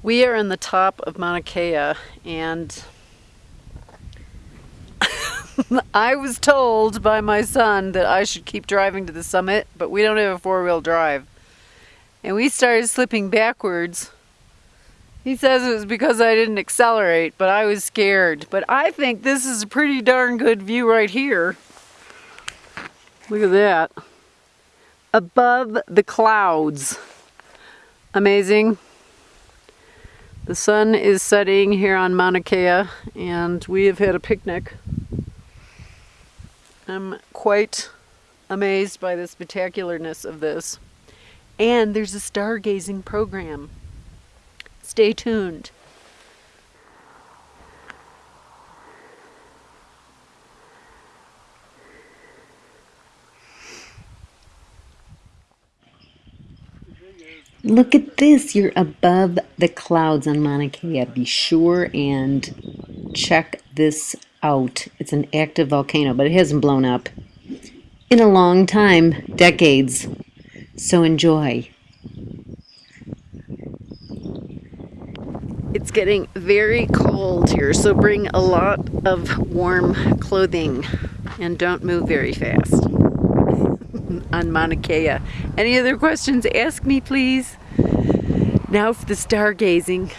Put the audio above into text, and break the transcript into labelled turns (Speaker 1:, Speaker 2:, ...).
Speaker 1: We are in the top of Mauna Kea and I was told by my son that I should keep driving to the summit, but we don't have a four-wheel drive. And we started slipping backwards. He says it was because I didn't accelerate, but I was scared. But I think this is a pretty darn good view right here. Look at that. Above the clouds. Amazing. The sun is setting here on Mauna Kea and we have had a picnic. I'm quite amazed by the spectacularness of this. And there's a stargazing program. Stay tuned.
Speaker 2: Look at this, you're above the clouds on Mauna Kea. Be sure and check this out. It's an active volcano, but it hasn't blown up in a long time, decades. So enjoy.
Speaker 1: It's getting very cold here, so bring a lot of warm clothing and don't move very fast on Mauna Kea. Any other questions, ask me please. Now for the stargazing.